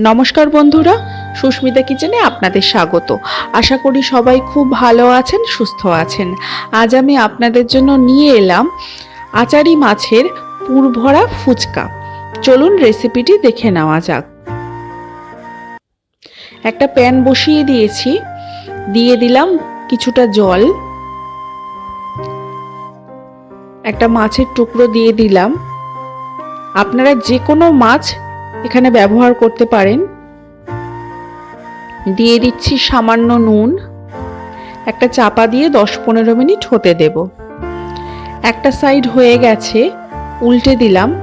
নমস্কার বন্ধুরা, সুস্মিতা কিচেনে আপনাদের স্বাগত। আশা করি সবাই খুব ভালো আছেন, সুস্থ আছেন। আজ আমি আপনাদের জন্য নিয়ে এলাম আচারি মাছের পুরভরা ফুচকা। চলুন রেসিপিটি দেখে নেওয়া যাক। একটা প্যান বসিয়ে দিয়েছি। দিয়ে দিলাম কিছুটা জল। একটা মাছের টুকরো দিয়ে দিলাম। আপনারা যে কোনো মাছ এখানে ব্যবহার করতে পারেন। দিয়ে দিচ্ছি সামান্য নুন। একটা চাপা দিয়ে দশ পনেরো মিনিট হতে দেব। একটা সাইড হয়ে গেছে, উল্টে দিলাম।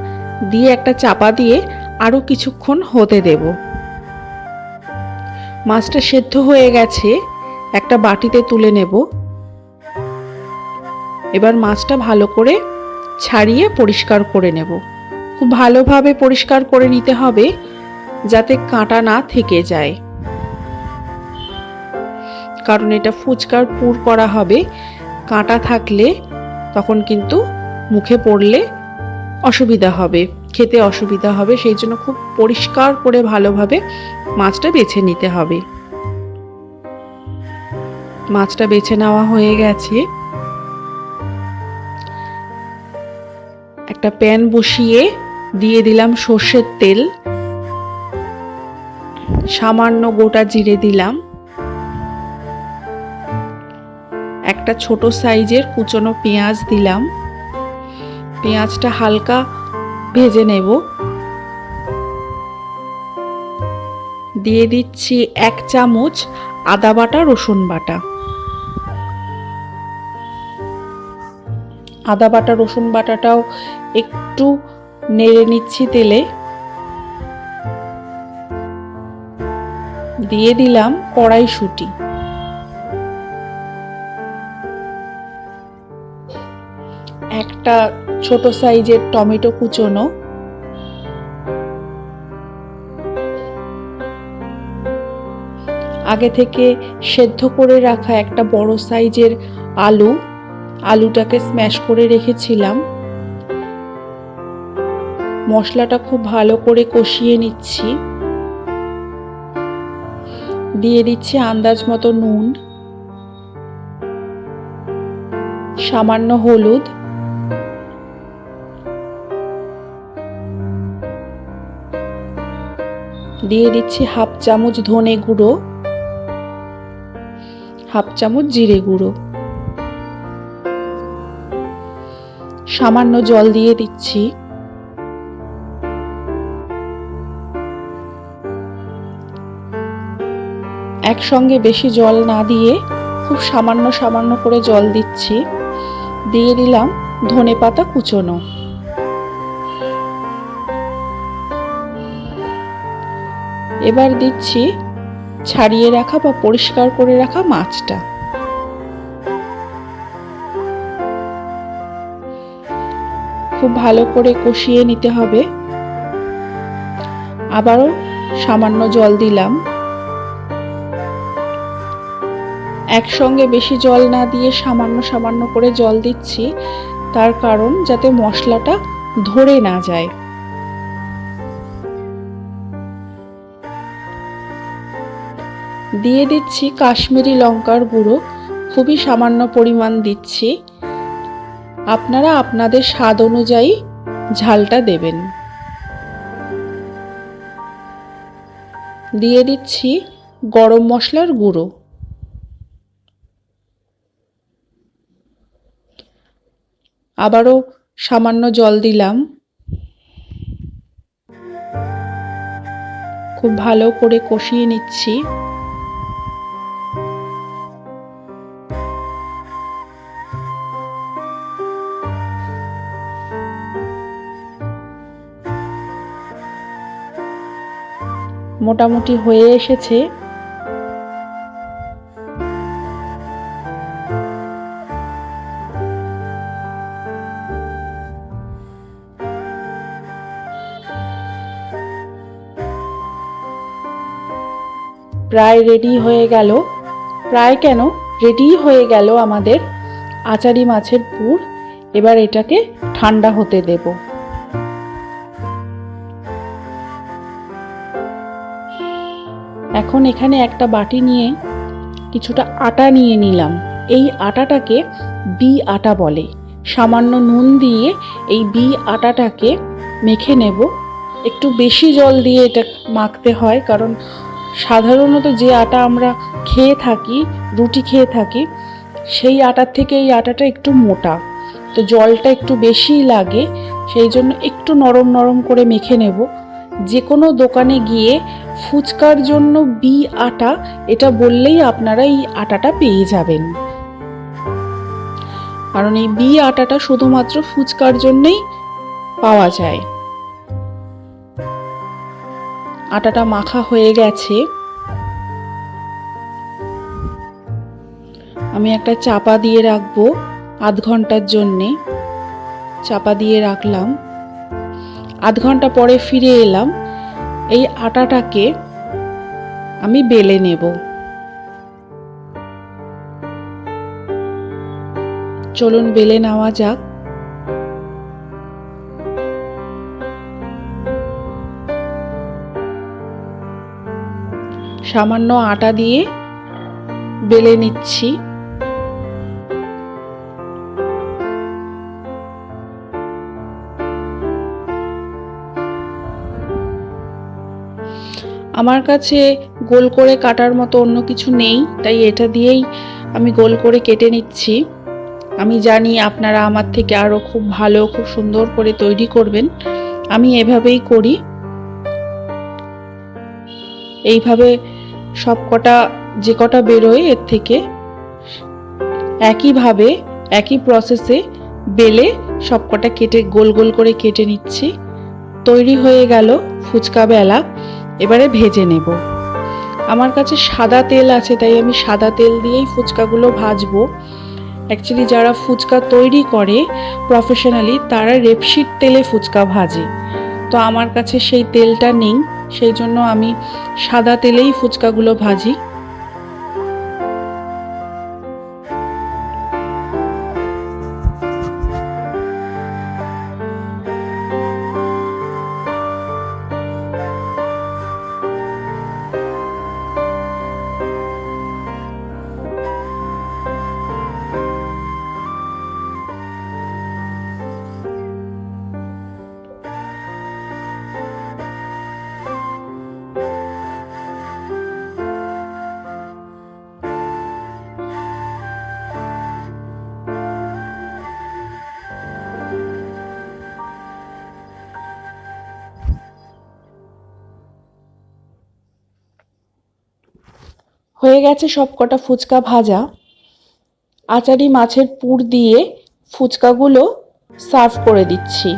দিয়ে একটা চাপা দিয়ে আরও কিছুক্ষণ হতে দেব। মাছটা সেদ্ধ হয়ে গেছে, একটা বাটিতে তুলে নেব। এবার মাছটা ভালো করে ছাড়িয়ে পরিষ্কার করে নেব। খুব ভালোভাবে পরিষ্কার করে নিতে হবে যাতে কাঁটা না থেকে যায়। কারণ এটা ফুচকার পুর করা হবে। কাঁটা থাকলে তখন কিন্তু মুখে পড়লে অসুবিধা হবে, খেতে অসুবিধা হবে। সেই জন্য খুব পরিষ্কার করে ভালোভাবে মাছটা বেছে নিতে হবে। মাছটা বেছে নেওয়া হয়ে গেছে। একটা প্যান বসিয়ে দিয়ে দিলাম সর্ষের তেল। সামান্য গোটা জিরে দিলাম। একটা ছোট সাইজের কুচনো পেঁয়াজ দিলাম। পেঁয়াজটা হালকা ভেজে নেব। দিয়ে দিচ্ছি এক চামচ আদা বাটা, রসুন বাটা। আদা বাটা, রসুন বাটাটাও একটু নেড়ে নিচ্ছি তেলে। দিয়ে দিলাম কড়াইশুঁটি। একটা ছোট সাইজের টমেটো কুচোনো। আগে থেকে সেদ্ধ করে রাখা একটা বড় সাইজের আলু। আলুটাকে স্ম্যাশ করে রেখেছিলাম। মশলাটা খুব ভালো করে কষিয়ে নিচ্ছি। দিয়ে দিচ্ছি আন্দাজ মতো নুন, সামান্য হলুদ। দিয়ে দিচ্ছি হাফ চামচ ধনে গুঁড়ো, হাফ চামচ জিরে গুঁড়ো। সামান্য জল দিয়ে দিচ্ছি। একসঙ্গে বেশি জল না দিয়ে খুব সামান্য সামান্য করে জল দিচ্ছি। দিয়ে দিলাম ধনে পাতা কুচোনো। এবার দিচ্ছি ছাড়িয়ে রাখা বা পরিষ্কার করে রাখা মাছটা। খুব ভালো করে কষিয়ে নিতে হবে। আবারও সামান্য জল দিলাম। একসঙ্গে বেশি জল না দিয়ে সামান্য সামান্য করে জল দিচ্ছি, তার কারণ যাতে মশলাটা ধরে না যায়। দিয়ে দিচ্ছি কাশ্মীরি লঙ্কার গুঁড়ো, খুবই সামান্য পরিমাণ দিচ্ছি। আপনারা আপনাদের স্বাদ অনুযায়ী ঝালটা দেবেন। দিয়ে দিচ্ছি গরম মশলার গুঁড়ো। আবারও সামান্য জল দিলাম। খুব ভালো করে কষিয়ে নিচ্ছি। মোটামুটি হয়ে এসেছে। প্রায় রেডি হয়ে গেল। প্রায় কেন? রেডি হয়ে গেল আমাদের আচারি মাছের পুর। এবার এটাকে ঠান্ডা হতে দেব। এখন এখানে একটা বাটি নিয়ে কিছুটা আটা নিয়ে নিলাম। এই আটাটাকে বি আটা বলে। সামান্য নুন দিয়ে এই বি আটাটাকে মেখে নেব। একটু বেশি জল দিয়ে এটা মাখতে হয়, কারণ সাধারণত যে আটা আমরা খেয়ে থাকি, রুটি খেয়ে থাকি, সেই আটার থেকে এই আটাটা একটু মোটা। তো জলটা একটু বেশিই লাগে, সেই জন্য একটু নরম নরম করে মেখে নেব। যে কোনো দোকানে গিয়ে ফুচকার জন্য বি আটা, এটা বললেই আপনারা এই আটাটা পেয়ে যাবেন। কারণ এই বি আটাটা শুধুমাত্র ফুচকার জন্যই পাওয়া যায়। আটাটা মাখা হয়ে গেছে। আমি একটা চাপা দিয়ে রাখব আধ ঘণ্টার জন্যে। চাপা দিয়ে রাখলাম। আধ ঘণ্টা পরে ফিরে এলাম। এই আটাটাকে আমি বেলে নেব। চলুন, বেলে নেওয়া যাক। সামান্য আটা দিয়ে বেলে নিচ্ছি। আমার কাছে গোল করে কাটার মতো অন্য কিছু নেই, তাই এটা দিয়েই আমি গোল করে কেটে নিচ্ছি। আমি জানি আপনারা আমার থেকে আরও খুব ভালো, খুব সুন্দর করে তৈরি করবেন। আমি এভাবেই করি। এইভাবে সব কটা, যে কটা বেরোয় এর থেকে, একইভাবে, একই প্রসেসে বেলে সব কটা কেটে, গোল গোল করে কেটে নিচ্ছি। তৈরি হয়ে গেল ফুচকা বেলা। এবারে ভেজে নেব। আমার কাছে সাদা তেল আছে, তাই আমি সাদা তেল দিয়েই ফুচকাগুলো ভাজবো। অ্যাকচুয়ালি যারা ফুচকা তৈরি করে প্রফেশনালি তারা রেপসিড তেলে ফুচকা ভাজে। তো আমার কাছে সেই তেলটা নেই সেই জন্য আমি সাদা তেলেই ফুচকাগুলো ভাজি। হয়ে গেছে সব কটা ফুচকা ভাজা। আচারি মাছের পুর দিয়ে ফুচকাগুলো সার্ভ করে দিচ্ছি।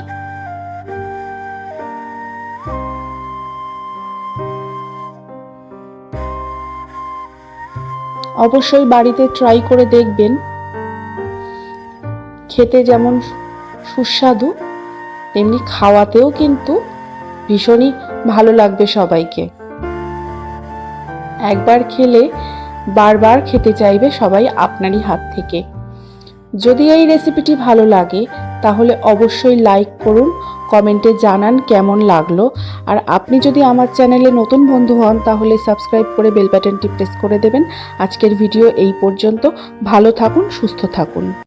অবশ্যই বাড়িতে ট্রাই করে দেখবেন। খেতে যেমন সুস্বাদু, তেমনি খাওয়াতেও কিন্তু ভীষণই ভালো লাগবে সবাইকে। একবার খেলে বারবার খেতে চাইবে সবাই আপনারই হাত থেকে। যদি এই রেসিপিটি ভালো লাগে, তাহলে অবশ্যই লাইক করুন, কমেন্টে জানান কেমন লাগল। আর আপনি যদি আমার চ্যানেলে নতুন বন্ধু হন, তাহলে সাবস্ক্রাইব করে বেল বাটনটি প্রেস করে দেবেন। আজকের ভিডিও এই পর্যন্ত। ভালো থাকুন, সুস্থ থাকুন।